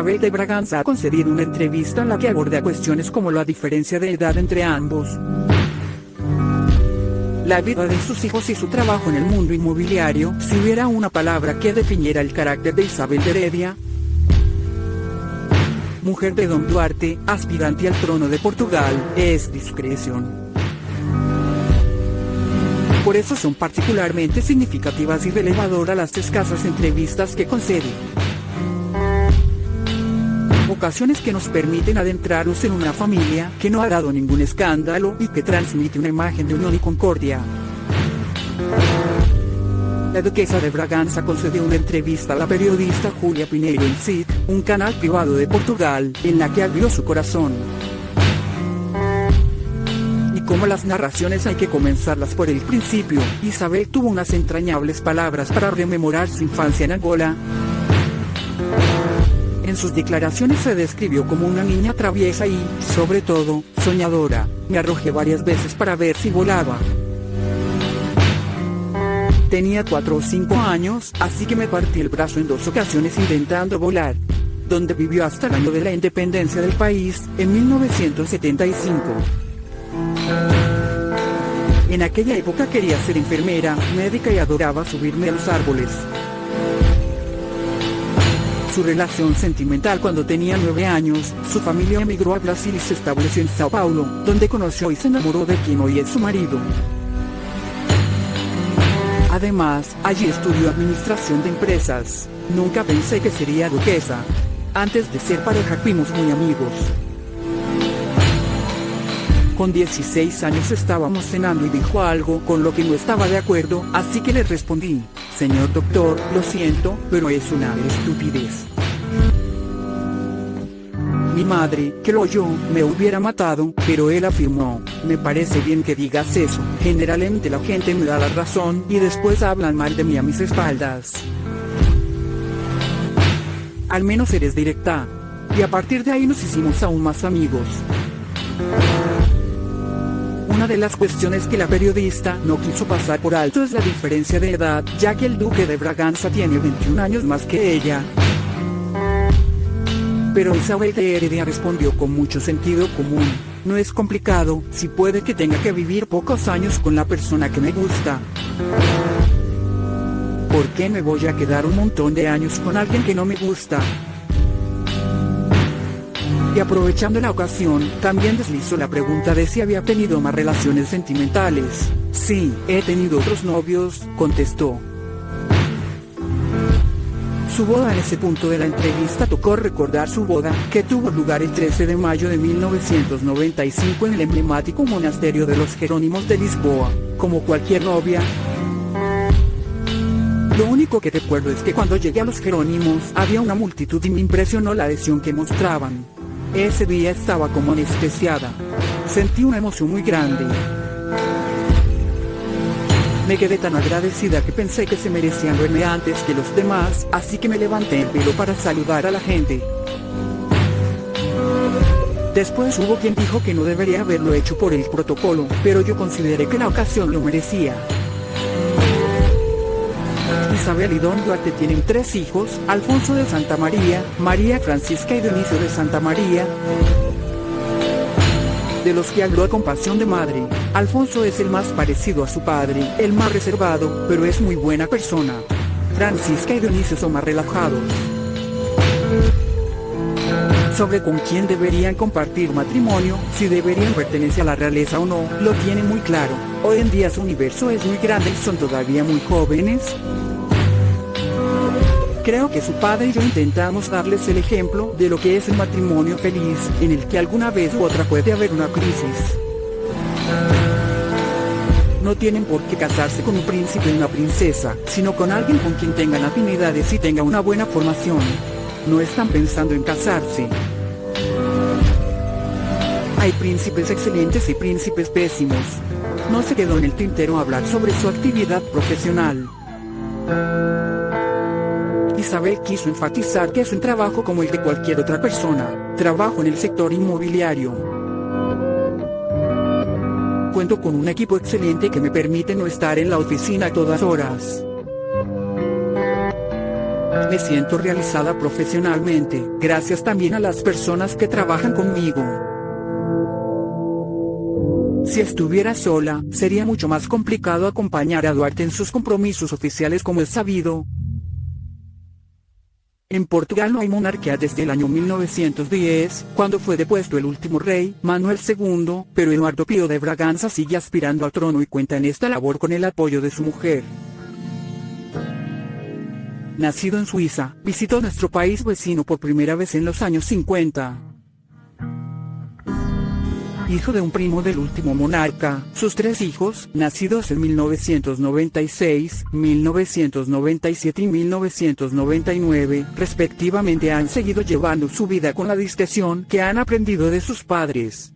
Isabel de Braganza ha concedido una entrevista en la que aborda cuestiones como la diferencia de edad entre ambos, la vida de sus hijos y su trabajo en el mundo inmobiliario, si hubiera una palabra que definiera el carácter de Isabel de Heredia, mujer de Don Duarte, aspirante al trono de Portugal, es discreción. Por eso son particularmente significativas y relevadoras las escasas entrevistas que concede. Ocasiones que nos permiten adentrarnos en una familia que no ha dado ningún escándalo y que transmite una imagen de unión y concordia. La duquesa de Braganza concedió una entrevista a la periodista Julia Pineiro en CIT, un canal privado de Portugal, en la que abrió su corazón. Y como las narraciones hay que comenzarlas por el principio, Isabel tuvo unas entrañables palabras para rememorar su infancia en Angola. En sus declaraciones se describió como una niña traviesa y, sobre todo, soñadora. Me arrojé varias veces para ver si volaba. Tenía 4 o 5 años, así que me partí el brazo en dos ocasiones intentando volar. Donde vivió hasta el año de la independencia del país, en 1975. En aquella época quería ser enfermera, médica y adoraba subirme a los árboles. Su relación sentimental cuando tenía 9 años, su familia emigró a Brasil y se estableció en Sao Paulo, donde conoció y se enamoró de quien hoy es su marido. Además, allí estudió administración de empresas. Nunca pensé que sería duquesa. Antes de ser pareja fuimos muy amigos. Con 16 años estábamos cenando y dijo algo con lo que no estaba de acuerdo, así que le respondí, señor doctor, lo siento, pero es una estupidez. Mi madre, que lo oyó, me hubiera matado, pero él afirmó, me parece bien que digas eso, generalmente la gente me da la razón y después hablan mal de mí a mis espaldas. Al menos eres directa. Y a partir de ahí nos hicimos aún más amigos. Una de las cuestiones que la periodista no quiso pasar por alto es la diferencia de edad, ya que el duque de Braganza tiene 21 años más que ella. Pero Isabel de Heredia respondió con mucho sentido común. No es complicado, si puede que tenga que vivir pocos años con la persona que me gusta. ¿Por qué me voy a quedar un montón de años con alguien que no me gusta? Y aprovechando la ocasión, también deslizó la pregunta de si había tenido más relaciones sentimentales. Sí, he tenido otros novios, contestó. Su boda en ese punto de la entrevista tocó recordar su boda, que tuvo lugar el 13 de mayo de 1995 en el emblemático monasterio de los Jerónimos de Lisboa. Como cualquier novia, lo único que recuerdo es que cuando llegué a los Jerónimos había una multitud y me impresionó la adhesión que mostraban. Ese día estaba como anestesiada. Sentí una emoción muy grande. Me quedé tan agradecida que pensé que se merecían verme antes que los demás, así que me levanté el pelo para saludar a la gente. Después hubo quien dijo que no debería haberlo hecho por el protocolo, pero yo consideré que la ocasión lo merecía. Isabel y Don Duarte tienen tres hijos, Alfonso de Santa María, María Francisca y Dionisio de Santa María, de los que habló con pasión de madre. Alfonso es el más parecido a su padre, el más reservado, pero es muy buena persona. Francisca y Dionisio son más relajados. Sobre con quién deberían compartir matrimonio, si deberían pertenecer a la realeza o no, lo tienen muy claro. Hoy en día su universo es muy grande y son todavía muy jóvenes, Creo que su padre y yo intentamos darles el ejemplo de lo que es el matrimonio feliz, en el que alguna vez u otra puede haber una crisis. No tienen por qué casarse con un príncipe y una princesa, sino con alguien con quien tengan afinidades y tenga una buena formación. No están pensando en casarse. Hay príncipes excelentes y príncipes pésimos. No se quedó en el tintero hablar sobre su actividad profesional. Isabel quiso enfatizar que es un trabajo como el de cualquier otra persona, trabajo en el sector inmobiliario. Cuento con un equipo excelente que me permite no estar en la oficina a todas horas. Me siento realizada profesionalmente, gracias también a las personas que trabajan conmigo. Si estuviera sola, sería mucho más complicado acompañar a Duarte en sus compromisos oficiales como es sabido. En Portugal no hay monarquía desde el año 1910, cuando fue depuesto el último rey, Manuel II, pero Eduardo Pío de Braganza sigue aspirando al trono y cuenta en esta labor con el apoyo de su mujer. Nacido en Suiza, visitó nuestro país vecino por primera vez en los años 50 hijo de un primo del último monarca. Sus tres hijos, nacidos en 1996, 1997 y 1999, respectivamente han seguido llevando su vida con la discreción que han aprendido de sus padres.